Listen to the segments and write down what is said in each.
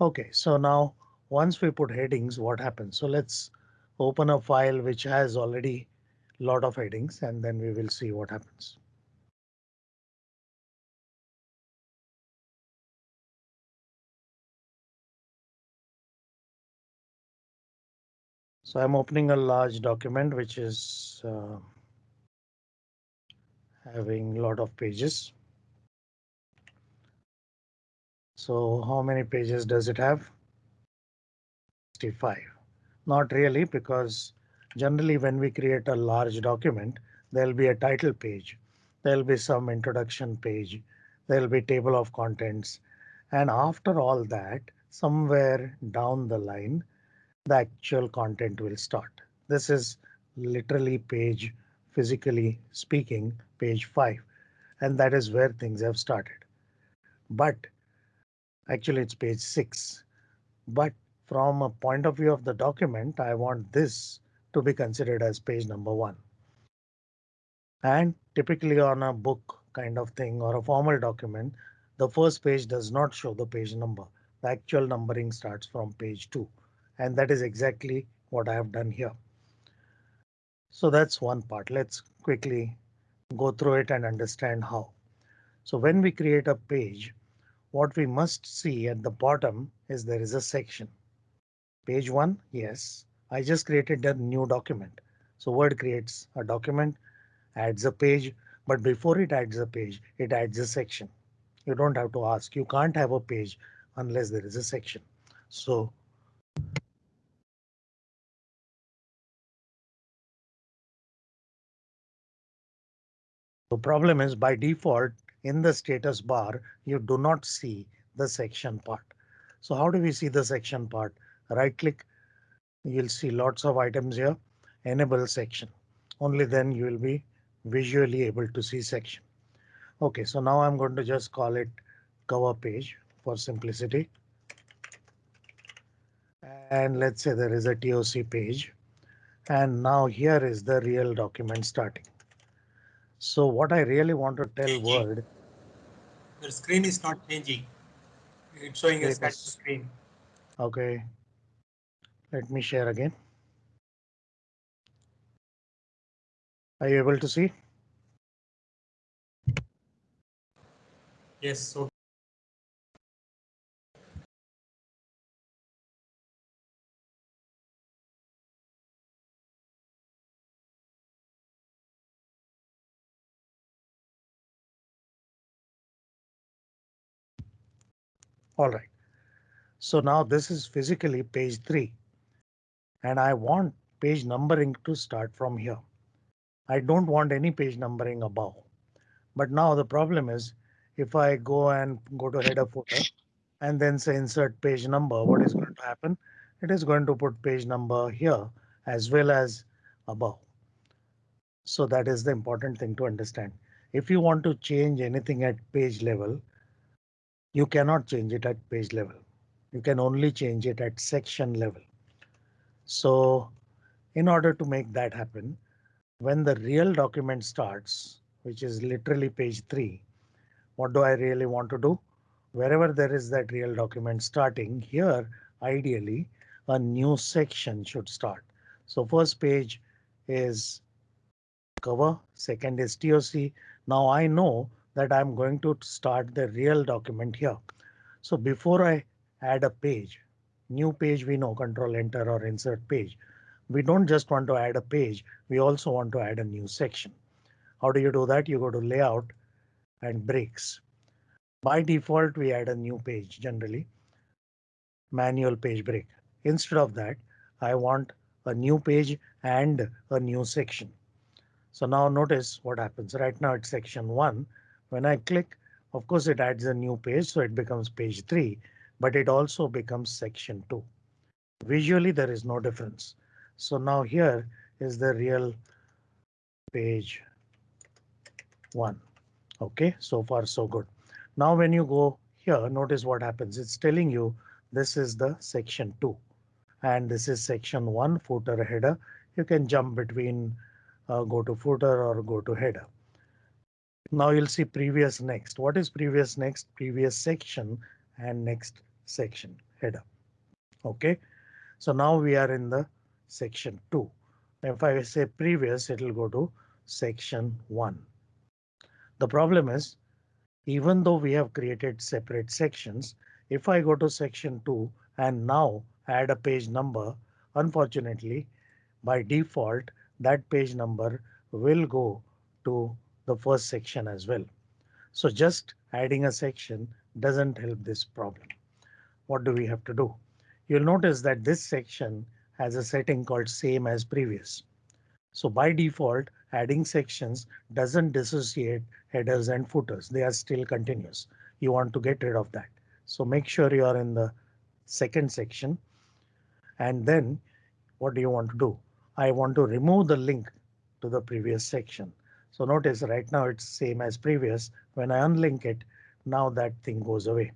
OK, so now once we put headings, what happens? So let's open a file which has already lot of headings and then we will see what happens. So I'm opening a large document which is uh, having a lot of pages. So how many pages does it have? 65. Not really, because generally when we create a large document, there'll be a title page. There'll be some introduction page. There'll be table of contents. And after all that, somewhere down the line, the actual content will start. This is literally page physically speaking page 5 and that is where things have started. But actually it's page 6. But from a point of view of the document, I want this to be considered as page number one. And typically on a book kind of thing or a formal document, the first page does not show the page number. The actual numbering starts from page 2 and that is exactly what I have done here. So that's one part. Let's quickly go through it and understand how. So when we create a page, what we must see at the bottom is there is a section. Page one, yes, I just created a new document. So Word creates a document, adds a page, but before it adds a page, it adds a section. You don't have to ask. You can't have a page unless there is a section. So The problem is by default in the status bar, you do not see the section part. So how do we see the section part? Right click. You'll see lots of items here. Enable section. Only then you will be visually able to see section. OK, so now I'm going to just call it cover page for simplicity. And let's say there is a TOC page. And now here is the real document starting. So what I really want to tell Word. The screen is not changing. It's showing a static screen. OK. Let me share again. Are you able to see? Yes. So All right. So now this is physically page 3 and I want page numbering to start from here. I don't want any page numbering above. But now the problem is if I go and go to header footer and then say insert page number, what is going to happen? It is going to put page number here as well as above. So that is the important thing to understand. If you want to change anything at page level, you cannot change it at page level. You can only change it at section level. So in order to make that happen, when the real document starts, which is literally page three, what do I really want to do? Wherever there is that real document starting here, ideally a new section should start. So first page is cover, second is TOC. Now I know that I'm going to start the real document here. So before I add a page, new page, we know control enter or insert page. We don't just want to add a page. We also want to add a new section. How do you do that? You go to layout and breaks. By default, we add a new page generally. Manual page break. Instead of that, I want a new page and a new section. So now notice what happens right now it's section one when I click, of course, it adds a new page, so it becomes page 3, but it also becomes section 2. Visually, there is no difference. So now here is the real page 1. OK, so far so good. Now when you go here, notice what happens. It's telling you this is the section 2 and this is section 1 footer header. You can jump between uh, go to footer or go to header. Now you'll see previous next. What is previous next? Previous section and next section. header. Okay, so now we are in the section 2. If I say previous, it will go to section 1. The problem is, even though we have created separate sections, if I go to section 2 and now add a page number, unfortunately, by default, that page number will go to the first section as well. So just adding a section doesn't help this problem. What do we have to do? You'll notice that this section has a setting called same as previous. So by default, adding sections doesn't dissociate headers and footers. They are still continuous. You want to get rid of that. So make sure you are in the second section. And then what do you want to do? I want to remove the link to the previous section. So notice right now it's same as previous. When I unlink it, now that thing goes away.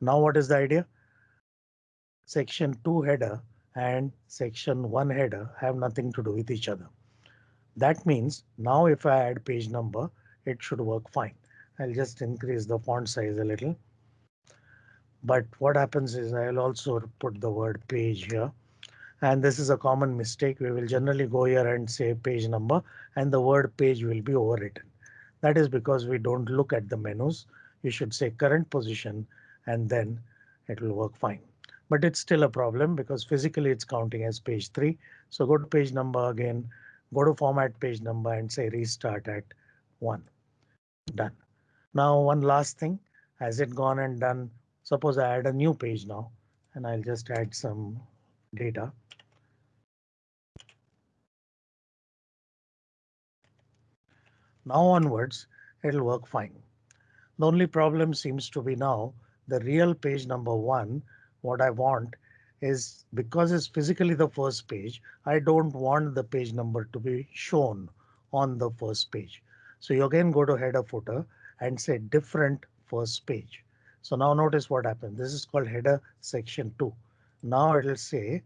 Now what is the idea? Section 2 header and section 1 header have nothing to do with each other. That means now if I add page number, it should work fine. I'll just increase the font size a little. But what happens is I'll also put the word page here. And this is a common mistake. We will generally go here and say page number and the word page will be overwritten. That is because we don't look at the menus. You should say current position and then it will work fine. But it's still a problem because physically it's counting as page 3. So go to page number again, go to format page number and say restart at 1. Done. Now one last thing, has it gone and done Suppose I add a new page now and I'll just add some data. Now onwards, it'll work fine. The only problem seems to be now the real page number one. What I want is because it's physically the first page, I don't want the page number to be shown on the first page. So you again go to header footer and say different first page. So now notice what happened. This is called header section 2. Now it will say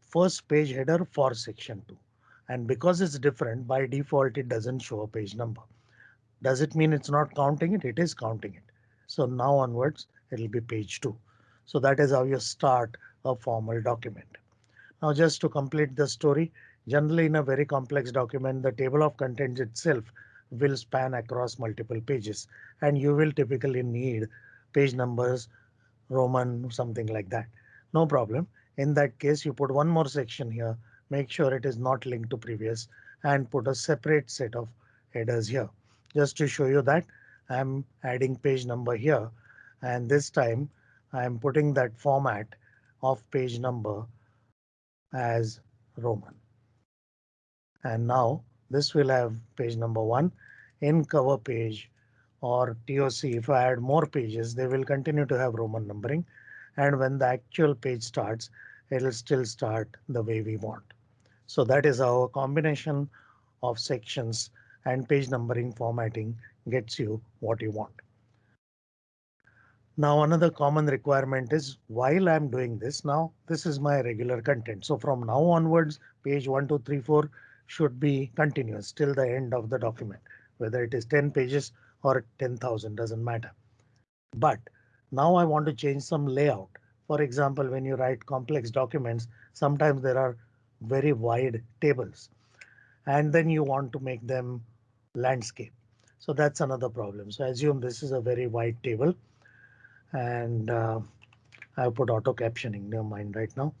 first page header for section 2. And because it's different by default, it doesn't show a page number. Does it mean it's not counting it? It is counting it. So now onwards, it'll be page 2. So that is how you start a formal document. Now just to complete the story, generally in a very complex document, the table of contents itself will span across multiple pages and you will typically need page numbers, Roman, something like that. No problem. In that case, you put one more section here, make sure it is not linked to previous and put a separate set of headers here. Just to show you that I'm adding page number here and this time I'm putting that format of page number as Roman. And now this will have page number one in cover page or TOC. If I add more pages, they will continue to have Roman numbering. And when the actual page starts, it'll still start the way we want. So that is a combination of sections and page numbering formatting gets you what you want. Now another common requirement is while I'm doing this now, this is my regular content. So from now onwards, page 1, 2, 3, 4 should be continuous till the end of the document, whether it is 10 pages or 10,000 doesn't matter. But now I want to change some layout. For example, when you write complex documents, sometimes there are very wide tables and then you want to make them landscape. So that's another problem. So assume this is a very wide table and uh, I put auto captioning never mind right now.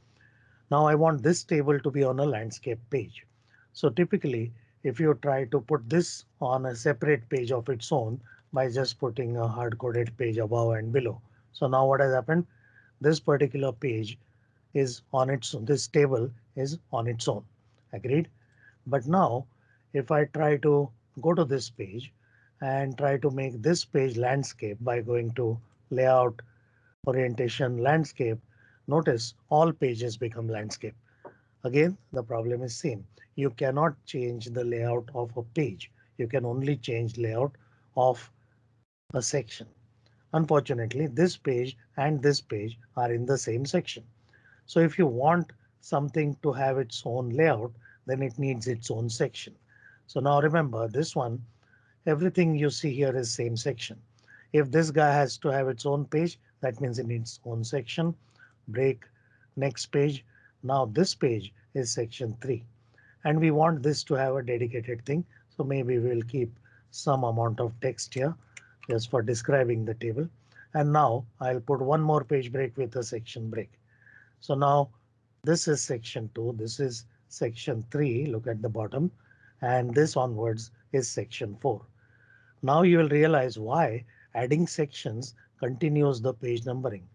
Now I want this table to be on a landscape page. So typically, if you try to put this on a separate page of its own by just putting a hard coded page above and below. So now what has happened? This particular page is on its own. This table is on its own. Agreed. But now if I try to go to this page and try to make this page landscape by going to layout orientation landscape, notice all pages become landscape. Again, the problem is same. You cannot change the layout of a page. You can only change layout of a section. Unfortunately, this page and this page are in the same section. So if you want something to have its own layout, then it needs its own section. So now remember this one, everything you see here is same section. If this guy has to have its own page, that means it needs own section, break, next page. Now this page is section three and we want this to have a dedicated thing. So maybe we'll keep some amount of text here just for describing the table. And now I'll put one more page break with a section break. So now this is section two. This is section three. Look at the bottom and this onwards is section four. Now you will realize why adding sections continues the page numbering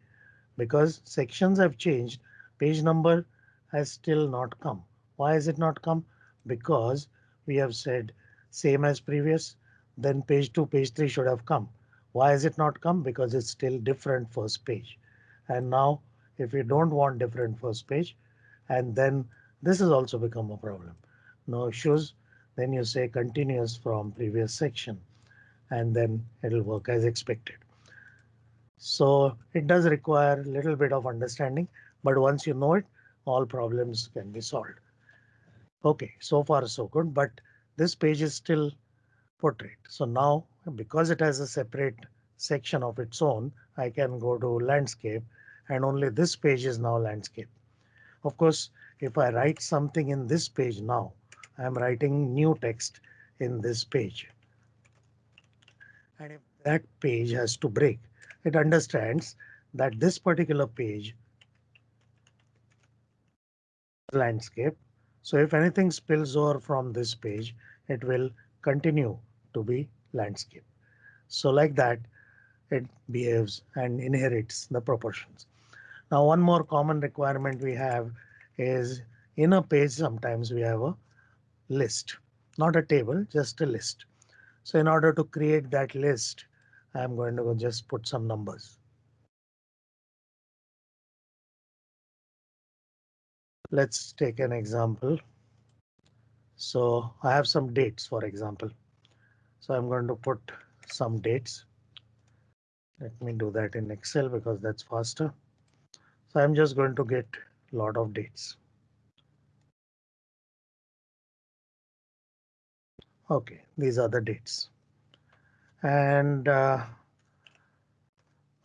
because sections have changed. Page number has still not come. Why has it not come? Because we have said same as previous, then page two, page three should have come. Why has it not come? Because it's still different first page. And now if you don't want different first page, and then this has also become a problem. No issues. Then you say continuous from previous section and then it'll work as expected. So it does require a little bit of understanding, but once you know it, all problems can be solved. OK, so far so good, but this page is still portrait. So now because it has a separate section of its own, I can go to landscape and only this page is now landscape. Of course, if I write something in this page now, I'm writing new text in this page. And if that page has to break, it understands that this particular page landscape so if anything spills over from this page, it will continue to be landscape. So like that, it behaves and inherits the proportions. Now, one more common requirement we have is in a page, sometimes we have a list, not a table, just a list. So in order to create that list, I'm going to just put some numbers. Let's take an example. So I have some dates, for example. So I'm going to put some dates. Let me do that in Excel because that's faster. So I'm just going to get a lot of dates. OK, these are the dates. And uh,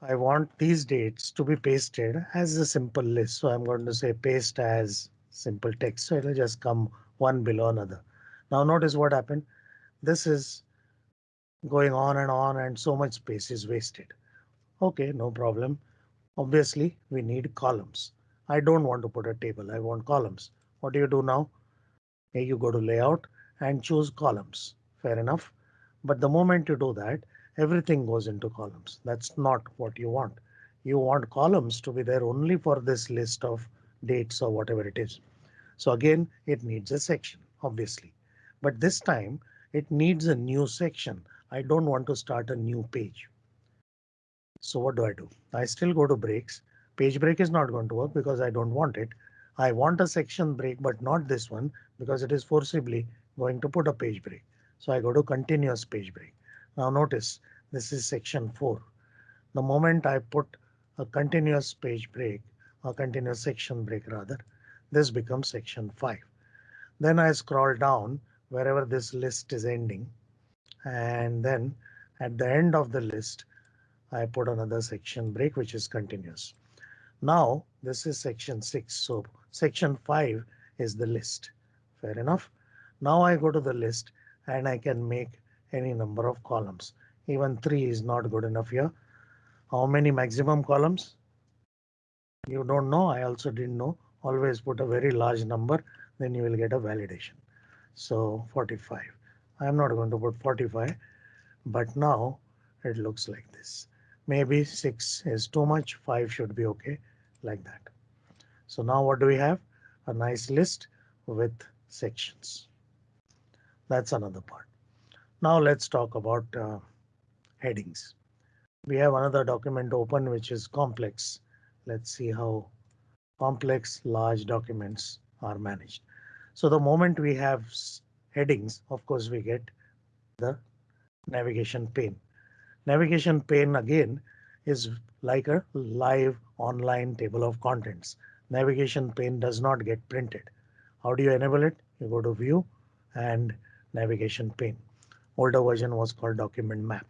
I want these dates to be pasted as a simple list. So I'm going to say paste as simple text. So it'll just come one below another. Now notice what happened. This is going on and on and so much space is wasted. OK, no problem. Obviously, we need columns. I don't want to put a table. I want columns. What do you do now? Here you go to layout and choose columns. Fair enough. But the moment you do that, everything goes into columns. That's not what you want. You want columns to be there only for this list of dates or whatever it is. So again, it needs a section, obviously. But this time it needs a new section. I don't want to start a new page. So what do I do? I still go to breaks. Page break is not going to work because I don't want it. I want a section break, but not this one because it is forcibly going to put a page break. So I go to continuous page break. Now notice this is section 4. The moment I put a continuous page break, a continuous section break rather, this becomes section 5. Then I scroll down wherever this list is ending. And then at the end of the list, I put another section break, which is continuous. Now this is section 6. So section 5 is the list. Fair enough. Now I go to the list and I can make any number of columns. Even 3 is not good enough here. How many maximum columns? You don't know. I also didn't know. Always put a very large number, then you will get a validation. So 45. I'm not going to put 45, but now it looks like this. Maybe 6 is too much, 5 should be OK, like that. So now what do we have? A nice list with sections. That's another part. Now let's talk about uh, headings. We have another document open which is complex. Let's see how complex large documents are managed. So the moment we have headings, of course, we get the navigation pane. Navigation pane again is like a live online table of contents. Navigation pane does not get printed. How do you enable it? You go to view and navigation pane older version was called document map.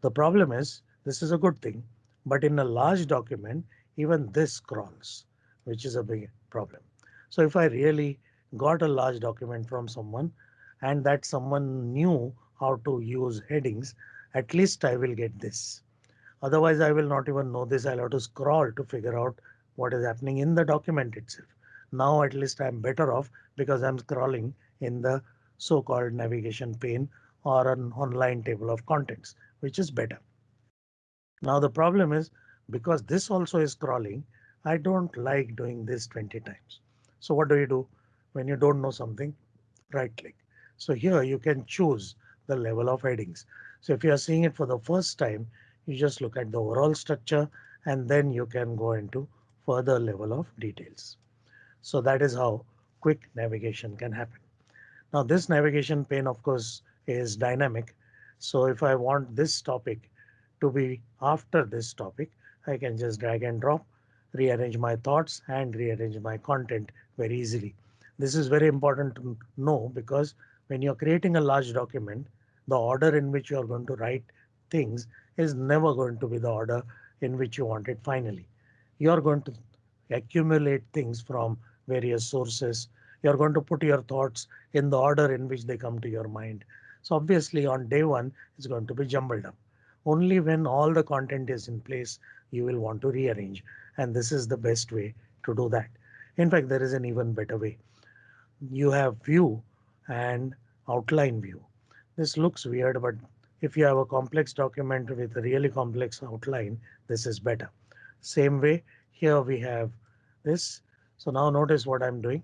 The problem is this is a good thing, but in a large document, even this scrolls, which is a big problem. So if I really got a large document from someone and that someone knew how to use headings, at least I will get this. Otherwise, I will not even know this. I'll have to scroll to figure out what is happening in the document itself. Now at least I'm better off because I'm scrolling in the so-called navigation pane or an online table of contents, which is better. Now the problem is because this also is scrolling, I don't like doing this 20 times. So what do you do when you don't know something? Right click. So here you can choose the level of headings. So if you are seeing it for the first time, you just look at the overall structure and then you can go into further level of details. So that is how quick navigation can happen. Now this navigation pane of course is dynamic. So if I want this topic to be after this topic, I can just drag and drop, rearrange my thoughts and rearrange my content very easily. This is very important to know because when you're creating a large document, the order in which you're going to write things is never going to be the order in which you want it finally. You're going to accumulate things from various sources. You're going to put your thoughts in the order in which they come to your mind. So obviously on day one, it's going to be jumbled up. Only when all the content is in place, you will want to rearrange. And this is the best way to do that. In fact, there is an even better way. You have view and outline view. This looks weird, but if you have a complex document with a really complex outline, this is better. Same way here we have this so now notice what I'm doing.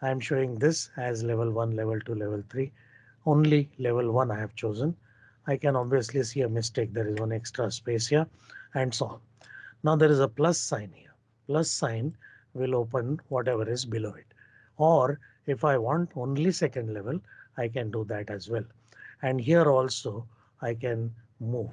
I'm showing this as level 1, level 2, level 3. Only level 1 I have chosen. I can obviously see a mistake. There is one extra space here and so on. Now there is a plus sign here. Plus sign will open whatever is below it. Or if I want only second level, I can do that as well. And here also I can move.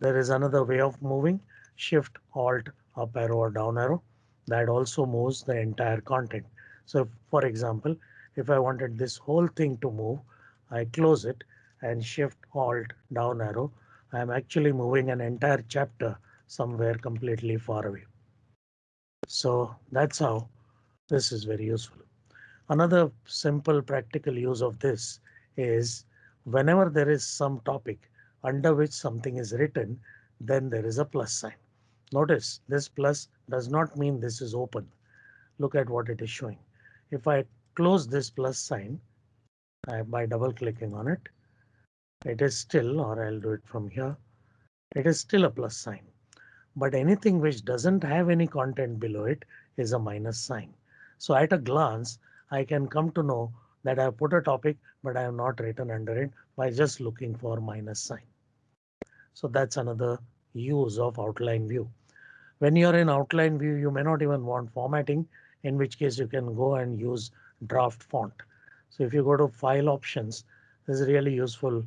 There is another way of moving shift alt up arrow or down arrow that also moves the entire content. So for example, if I wanted this whole thing to move, I close it and shift alt down arrow. I'm actually moving an entire chapter somewhere completely far away. So that's how this is very useful. Another simple practical use of this is whenever there is some topic under which something is written, then there is a plus sign. Notice this plus does not mean this is open. Look at what it is showing. If I close this plus sign uh, by double clicking on it, it is still or I'll do it from here. It is still a plus sign. But anything which doesn't have any content below it is a minus sign. So at a glance, I can come to know that I have put a topic, but I have not written under it by just looking for minus sign. So that's another use of outline view. When you're in outline view, you may not even want formatting, in which case you can go and use draft font. So if you go to file options, this is really useful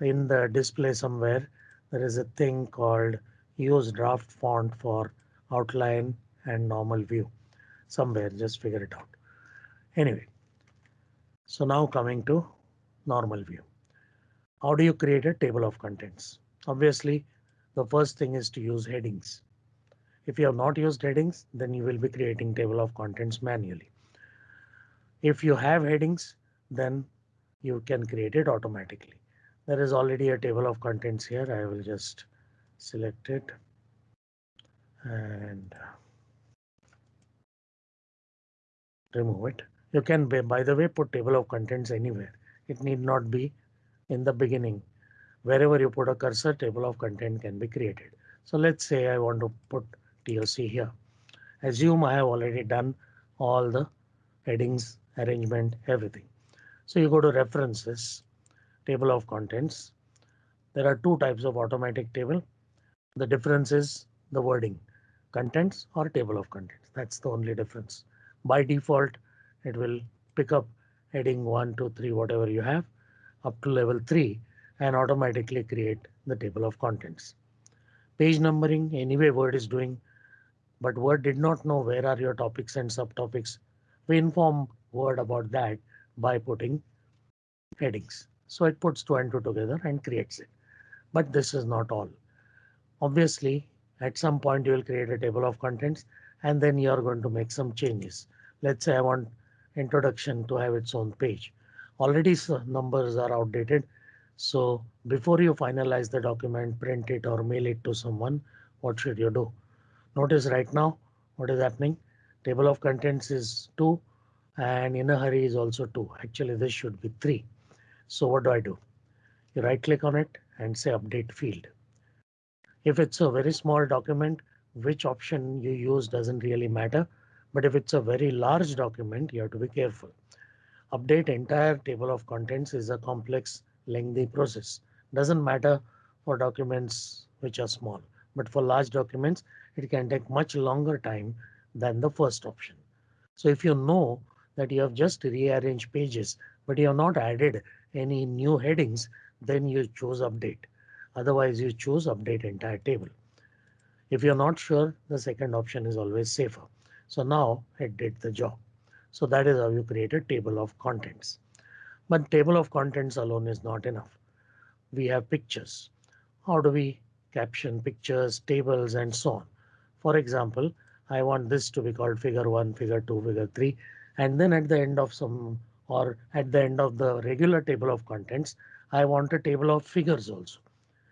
in the display somewhere. There is a thing called use draft font for outline and normal view somewhere. Just figure it out. Anyway, so now coming to normal view. How do you create a table of contents? Obviously, the first thing is to use headings. If you have not used headings, then you will be creating table of contents manually. If you have headings, then you can create it automatically. There is already a table of contents here. I will just select it and remove it. You can, by the way, put table of contents anywhere. It need not be in the beginning. Wherever you put a cursor, table of content can be created. So let's say I want to put TOC here. Assume I have already done all the headings, arrangement, everything. So you go to references, table of contents. There are two types of automatic table. The difference is the wording, contents or table of contents. That's the only difference. By default, it will pick up heading one, two, three, whatever you have up to level three and automatically create the table of contents. Page numbering anyway Word is doing but Word did not know where are your topics and subtopics. We inform Word about that by putting headings. So it puts two and two together and creates it. but this is not all. Obviously, at some point you will create a table of contents and then you are going to make some changes. Let's say I want introduction to have its own page. Already numbers are outdated. So before you finalize the document, print it or mail it to someone, what should you do? Notice right now what is happening. Table of contents is 2 and in a hurry is also 2. Actually, this should be 3. So what do I do? You right click on it and say update field. If it's a very small document, which option you use doesn't really matter. But if it's a very large document, you have to be careful. Update entire table of contents is a complex, lengthy process. Doesn't matter for documents which are small, but for large documents, it can take much longer time than the first option. So if you know that you have just rearranged pages, but you have not added any new headings, then you choose update. Otherwise you choose update entire table. If you're not sure, the second option is always safer. So now it did the job. So that is how you create a table of contents. But table of contents alone is not enough. We have pictures. How do we caption pictures, tables and so on? For example, I want this to be called figure 1, figure 2, figure 3 and then at the end of some or at the end of the regular table of contents, I want a table of figures also.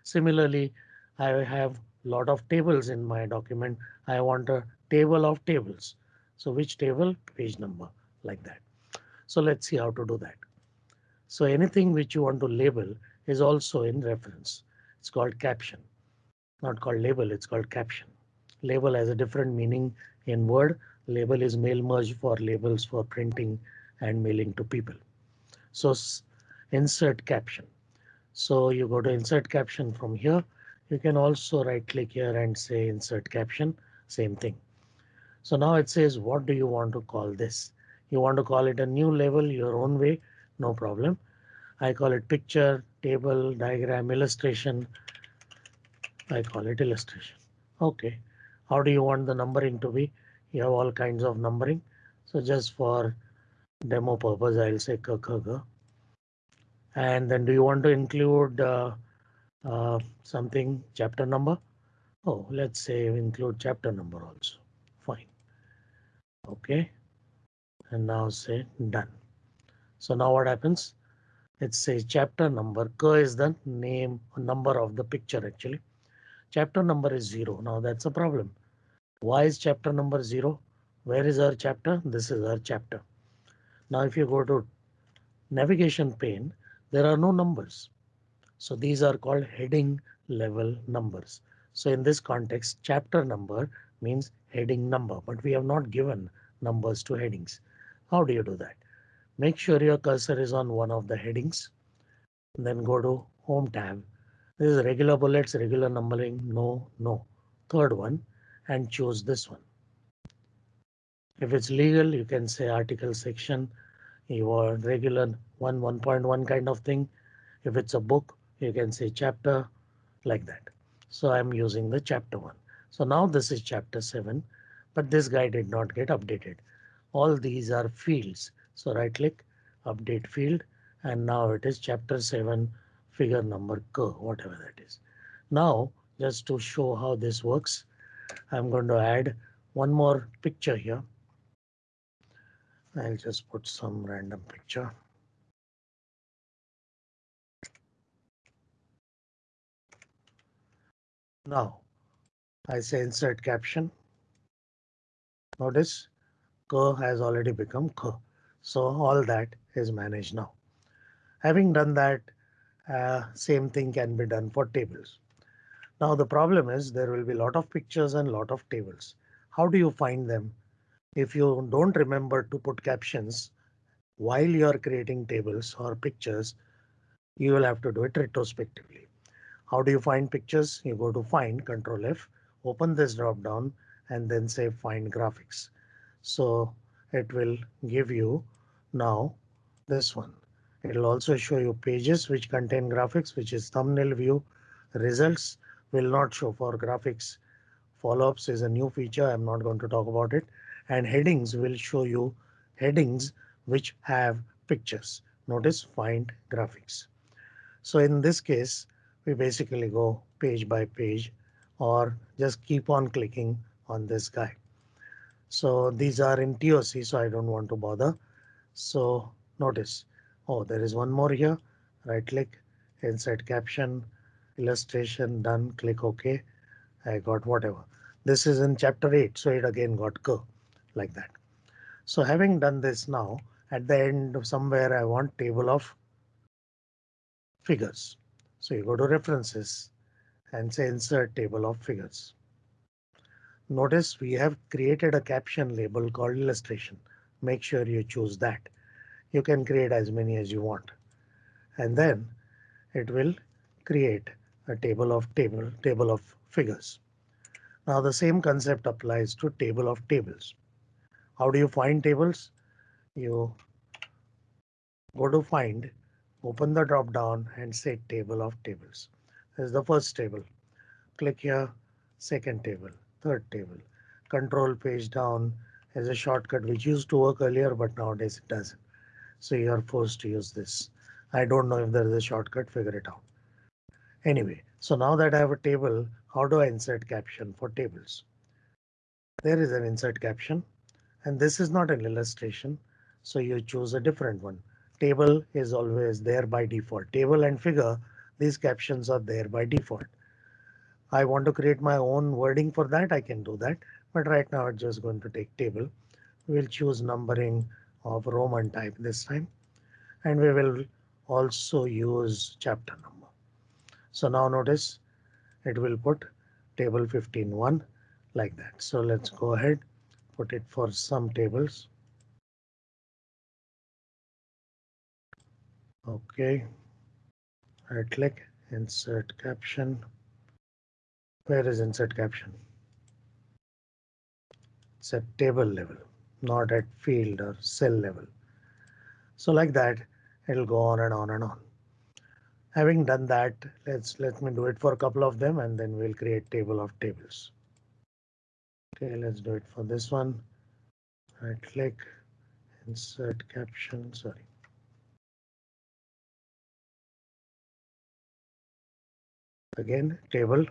Similarly, I have a lot of tables in my document. I want a table of tables. So which table page number like that. So let's see how to do that. So anything which you want to label is also in reference. It's called caption, not called label. It's called caption. Label has a different meaning in Word. Label is mail merge for labels for printing and mailing to people. So insert caption. So you go to insert caption from here. You can also right click here and say insert caption. Same thing. So now it says what do you want to call this? You want to call it a new level your own way. No problem. I call it picture, table, diagram, illustration. I call it illustration. OK. How do you want the numbering to be? You have all kinds of numbering. So just for demo purpose, I'll say k, k, k. And then do you want to include uh, uh, something chapter number? Oh, let's say include chapter number also. OK. And now say done. So now what happens? It says chapter number. K is the name number of the picture actually. Chapter number is zero. Now that's a problem. Why is chapter number zero? Where is our chapter? This is our chapter. Now if you go to navigation pane, there are no numbers. So these are called heading level numbers. So in this context, chapter number means heading number, but we have not given numbers to headings. How do you do that? Make sure your cursor is on one of the headings. Then go to home tab. This is regular bullets, regular numbering. No, no. Third one and choose this one. If it's legal, you can say article section your regular 1 1.1 kind of thing. If it's a book, you can say chapter like that. So I'm using the chapter 1. So now this is chapter 7, but this guy did not get updated. All these are fields. So right click, update field, and now it is chapter 7, figure number K, whatever that is. Now, just to show how this works, I'm going to add one more picture here. I'll just put some random picture. Now I say insert caption. Notice K has already become K. So all that is managed now. Having done that, uh, same thing can be done for tables. Now the problem is there will be a lot of pictures and lot of tables. How do you find them if you don't remember to put captions while you are creating tables or pictures, you will have to do it retrospectively. How do you find pictures? You go to find control F, open this drop down and then say find graphics. So it will give you now this one. It will also show you pages which contain graphics, which is thumbnail view. Results will not show for graphics. Follow-ups is a new feature. I'm not going to talk about it and headings will show you headings which have pictures. Notice find graphics. So in this case, we basically go page by page or just keep on clicking on this guy. So these are in TOC, so I don't want to bother. So notice, oh, there is one more here. Right click, insert caption, illustration done, click OK. I got whatever. This is in chapter 8, so it again got go like that. So having done this now, at the end of somewhere I want table of figures. So you go to references and say insert table of figures. Notice we have created a caption label called illustration. Make sure you choose that. You can create as many as you want. And then it will create a table of table table of figures. Now the same concept applies to table of tables. How do you find tables? You go to find, open the drop down and say table of tables. Is the first table. Click here, second table, third table. Control page down is a shortcut which used to work earlier, but nowadays it doesn't. So you are forced to use this. I don't know if there is a shortcut, figure it out. Anyway, so now that I have a table, how do I insert caption for tables? There is an insert caption and this is not an illustration. So you choose a different one. Table is always there by default. Table and figure, these captions are there by default. I want to create my own wording for that. I can do that. But right now I'm just going to take table. We'll choose numbering of Roman type this time. And we will also use chapter number. So now notice it will put table 15.1 like that. So let's go ahead, put it for some tables. OK. Right click, insert caption. Where is insert caption? It's at table level, not at field or cell level. So like that, it'll go on and on and on. Having done that, let's let me do it for a couple of them and then we'll create table of tables. OK, let's do it for this one. Right click, insert caption, sorry. Again, table.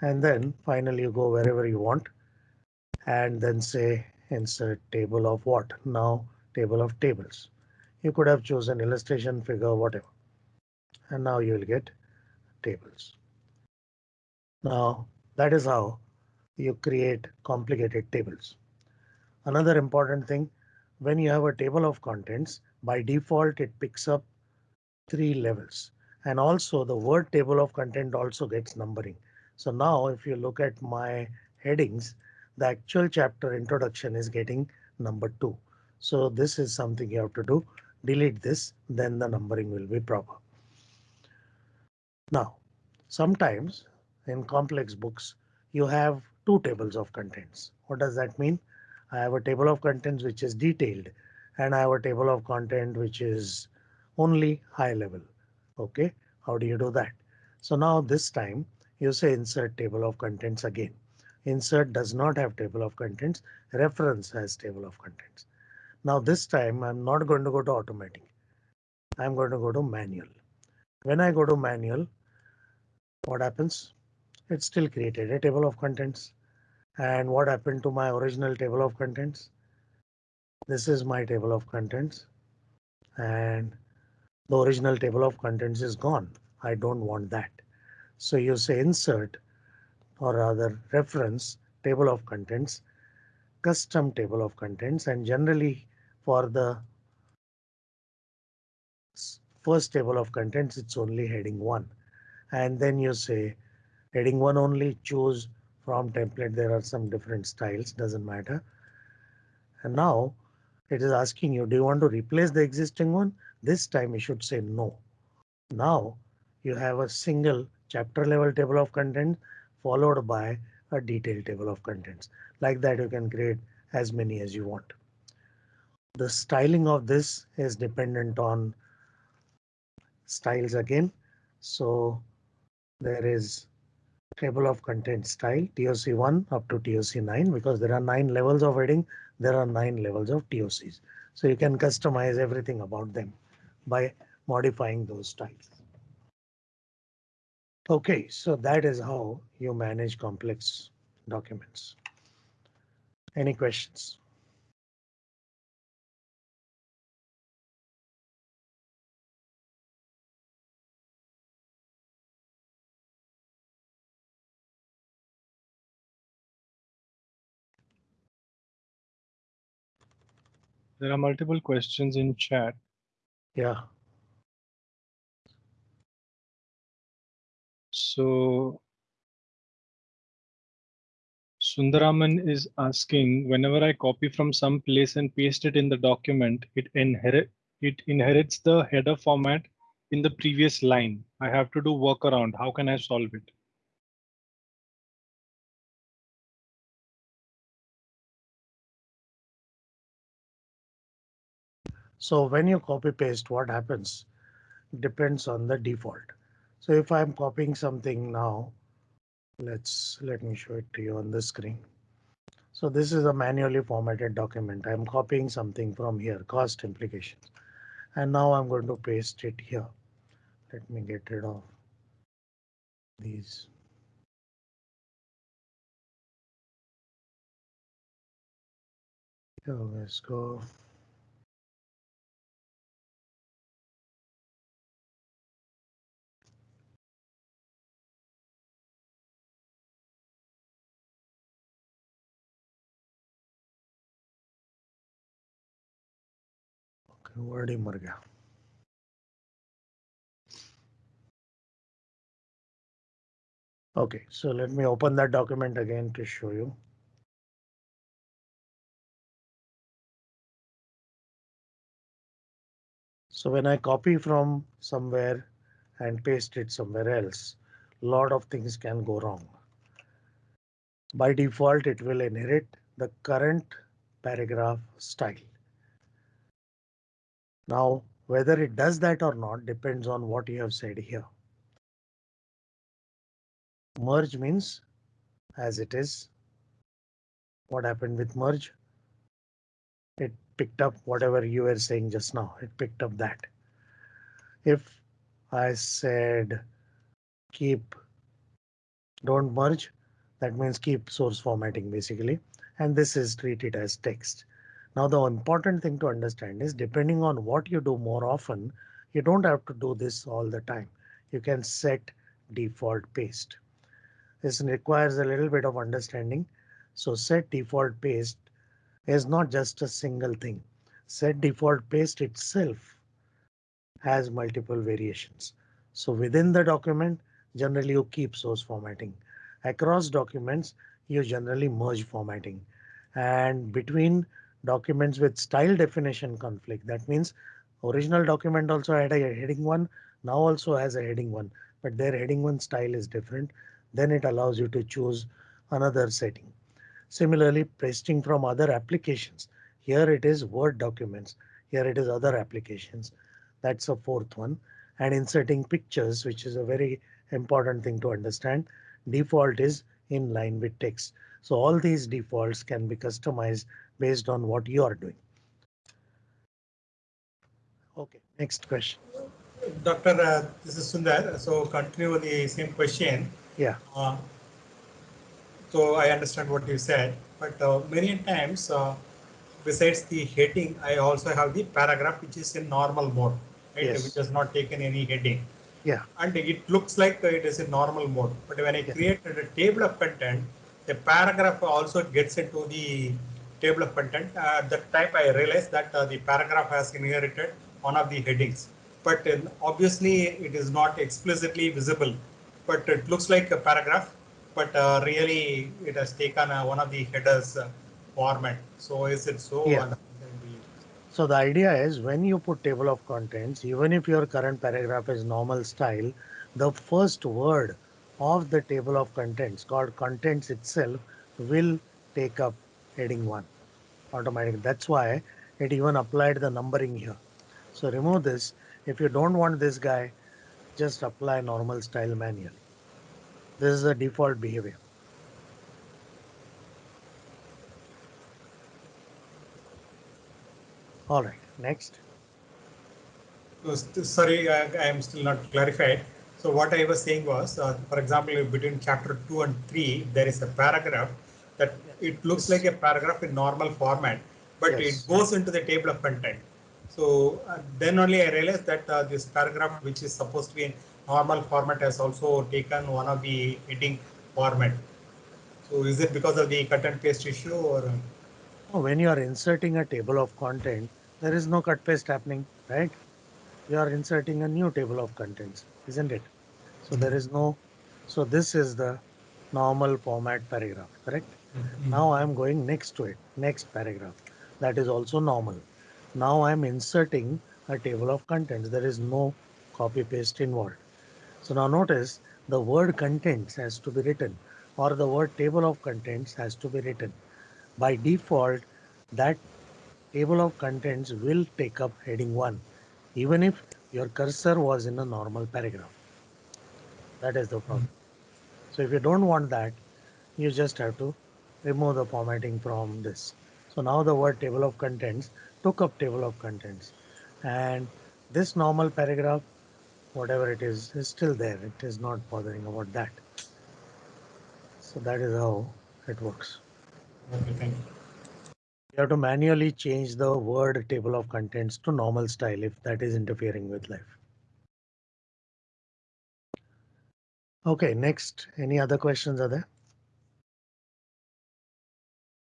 And then finally you go wherever you want and then say insert table of what now table of tables. You could have chosen illustration figure, whatever. And now you will get tables. Now that is how you create complicated tables. Another important thing when you have a table of contents by default it picks up three levels and also the word table of content also gets numbering. So now if you look at my headings, the actual chapter introduction is getting number two. So this is something you have to do delete this, then the numbering will be proper. Now, sometimes in complex books, you have two tables of contents. What does that mean? I have a table of contents which is detailed and I have a table of content which is only high level. OK, how do you do that? So now this time you say insert table of contents again. Insert does not have table of contents. Reference has table of contents. Now this time I'm not going to go to automatic. I'm going to go to manual. When I go to manual, what happens? It still created a table of contents. And what happened to my original table of contents? This is my table of contents. And the original table of contents is gone. I don't want that. So you say insert or rather reference table of contents, custom table of contents and generally for the first table of contents, it's only heading one. And then you say heading one only choose from template. There are some different styles, doesn't matter. And now it is asking you, do you want to replace the existing one? This time you should say no. Now you have a single chapter level table of contents followed by a detailed table of contents. Like that you can create as many as you want. The styling of this is dependent on styles again. So there is table of content style TOC1 up to TOC9 because there are nine levels of heading. There are nine levels of TOCs. So you can customize everything about them by modifying those styles. Okay, so that is how you manage complex documents. Any questions? There are multiple questions in chat. Yeah, So Sundaraman is asking, whenever I copy from some place and paste it in the document, it inherit it inherits the header format in the previous line. I have to do workaround. How can I solve it? So when you copy paste, what happens depends on the default. So if I'm copying something now, let's let me show it to you on the screen. So this is a manually formatted document. I'm copying something from here, cost implications. And now I'm going to paste it here. Let me get rid of these. Let's go. Okay, word ही मर गया. Okay, so let me open that document again to show you. So when I copy from somewhere and paste it somewhere else, a lot of things can go wrong. By default, it will inherit the current paragraph style. Now, whether it does that or not depends on what you have said here. Merge means as it is. What happened with merge? It picked up whatever you were saying just now. It picked up that. If I said keep don't merge, that means keep source formatting basically. And this is treated as text. Now the important thing to understand is depending on what you do more often, you don't have to do this all the time. You can set default paste. This requires a little bit of understanding. So set default paste is not just a single thing. Set default paste itself has multiple variations. So within the document, generally you keep source formatting. Across documents, you generally merge formatting. And between documents with style definition conflict, that means original document also had a heading one, now also has a heading one, but their heading one style is different. Then it allows you to choose another setting. Similarly, pasting from other applications. Here it is Word documents. Here it is other applications. That's a fourth one. And inserting pictures, which is a very important thing to understand. Default is in line with text. So all these defaults can be customized based on what you are doing. OK, next question. Doctor, uh, this is Sundar. So continue with the same question. Yeah. Uh, so I understand what you said, but uh, many times uh, besides the heading, I also have the paragraph which is in normal mode, right? Yes. Which has not taken any heading. Yeah. And it looks like it is in normal mode. But when I Yeah. created a table of content, the paragraph also gets into the table of content. At that time, I realized that uh, the paragraph has inherited one of the headings. But uh, obviously, it is not explicitly visible. But it looks like a paragraph. But uh, really, it has taken uh, one of the headers uh, format. So is it so? Yeah. So the idea is when you put table of contents, even if your current paragraph is normal style, the first word of the table of contents called contents itself will take up heading one automatically. That's why it even applied the numbering here. So remove this. If you don't want this guy, just apply normal style manually. This is the default behavior. All right, next. So sorry, I, I am still not clarified. So what I was saying was, uh, for example, between chapter two and three, there is a paragraph that it looks like a paragraph in normal format, but Yes. it goes into the table of content. So uh, then only I realized that uh, this paragraph, which is supposed to be in normal format, has also taken one of the heading format. So is it because of the cut and paste issue or? When you are inserting a table of content, there is no cut paste happening, right? You are inserting a new table of contents, isn't it? So there is no, so this is the normal format paragraph, correct? Mm-hmm. Now I am going next to it, next paragraph. That is also normal. Now I am inserting a table of contents. There is no copy paste involved. So now notice the word contents has to be written or the word table of contents has to be written. By default, that table of contents will take up heading 1, even if your cursor was in a normal paragraph. That is the problem. Mm-hmm. So if you don't want that, you just have to remove the formatting from this. So now the word table of contents took up table of contents and this normal paragraph, whatever it is, is still there. It is not bothering about that. So that is how it works. Okay, thank you. You have to manually change the word table of contents to normal style if that is interfering with life. Okay, next, any other questions are there?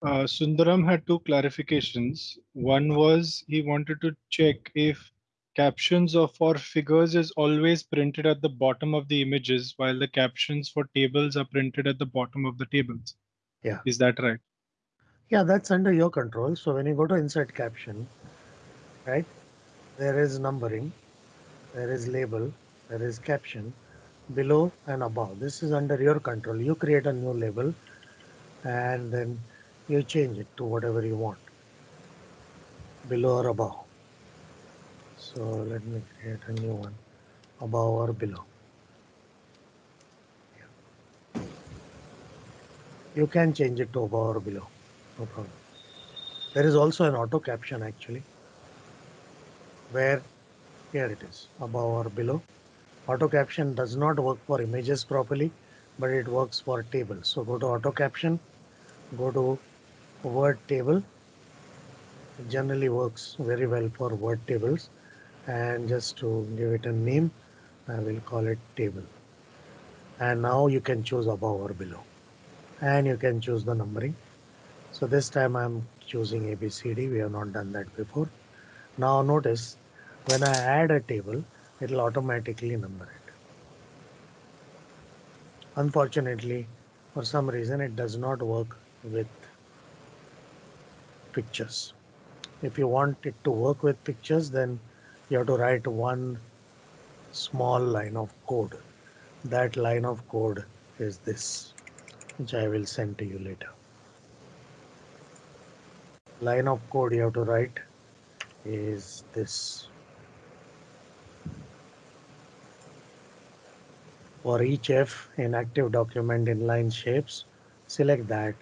Uh, Sundaram had two clarifications. One was he wanted to check if captions of for figures is always printed at the bottom of the images while the captions for tables are printed at the bottom of the tables. Yeah. Is that right? Yeah, that's under your control. So when you go to insert caption, right, there is numbering, there is label, there is caption below and above. This is under your control. You create a new label and then you change it to whatever you want, below or above. So let me create a new one, above or below. You can change it to above or below, no problem. There is also an auto caption actually, where here it is, above or below. Auto caption does not work for images properly, but it works for tables. So go to auto caption, go to word table. Generally works very well for word tables. And just to give it a name, I will call it table. And now you can choose above or below. And you can choose the numbering. So this time I'm choosing ABCD. We have not done that before. Now notice when I add a table, it will automatically number it. Unfortunately, for some reason, it does not work with pictures. If you want it to work with pictures, then you have to write one small line of code. That line of code is this, which I will send to you later. Line of code you have to write is this. For each F in active document inline shapes, select that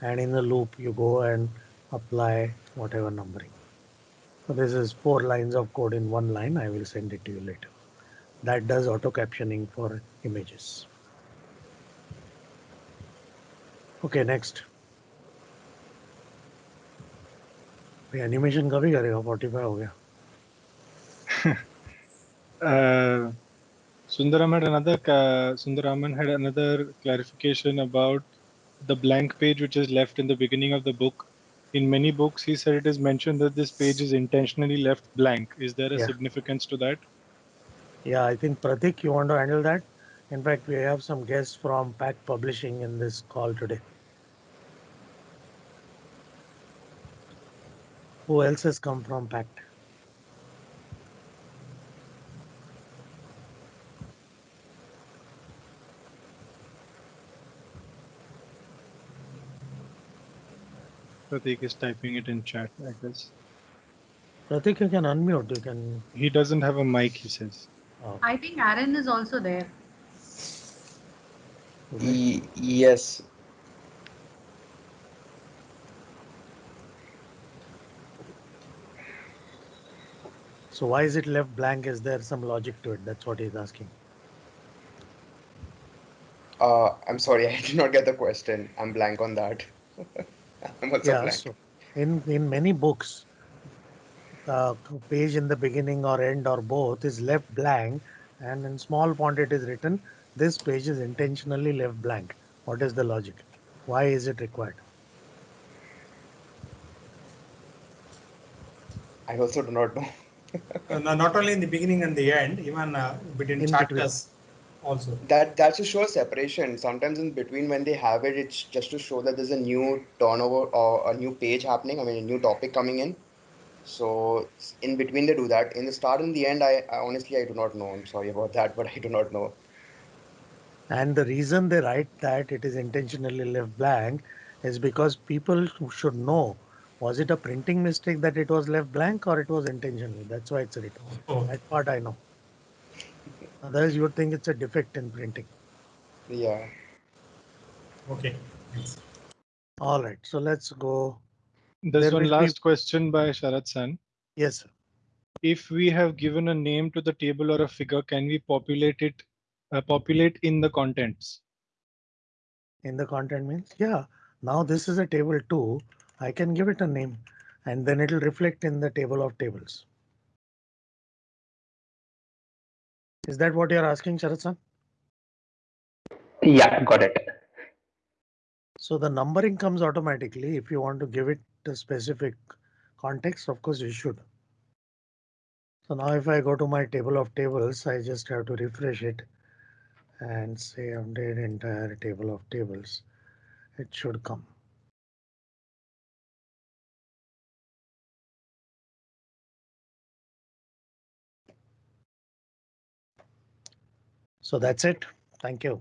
and in the loop you go and apply whatever numbering. So this is four lines of code in one line. I will send it to you later. That does auto captioning for images. Okay, next. ये animation कभी करेगा 45 हो गया Uh, Sundaram had another ca- Sundaraman had another clarification about the blank page which is left in the beginning of the book. in many books, he said it is mentioned that this page is intentionally left blank. Is there a Yeah. significance to that? Yeah, I think Pratik, you want to handle that? In fact, we have some guests from Packt Publishing in this call today. Who else has come from Packt? Pratik is typing it in chat, I guess. Pratik, you can unmute. You can. He doesn't have a mic, he says. Oh, I think Aaron is also there. okay. Yes, So why is it left blank? Is there some logic to it? That's what he's asking. Uh, I'm sorry, I did not get the question. I'm blank on that. I'm also Yeah, so in, in many books, the page in the beginning or end or both is left blank and in small font it is written, this page is intentionally left blank. What is the logic? Why is it required? I also do not know. Uh, no- Not only in the beginning and the end, even uh, between In between. Chapters also. That that's to show a separation. Sometimes in between when they have it, it's just to show that there's a new turnover or a new page happening. I mean, a new topic coming in. So in between they do that. In the start and the end, I, I honestly I do not know. I'm sorry about that, but I do not know. And the reason they write that it is intentionally left blank is because people should know was it a printing mistake that it was left blank or it was intentional? That's why it's written. Oh, That part I know. Otherwise, you would think it's a defect in printing. Yeah. okay. Thanks. All right, so let's go. There's There one will be- last question by Sharat San. Yes, sir. If we have given a name to the table or a figure, can we populate it, uh, populate in the contents? in the content means, yeah. Now this is a table two. I can give it a name and then it'll reflect in the table of tables. Is that what you're asking, Sharat San? Yeah, got it. So the numbering comes automatically. If you want to give it a specific context, of course you should. So now if I go to my table of tables, I just have to refresh it and say update entire table of tables. It should come. So that's it. Thank you.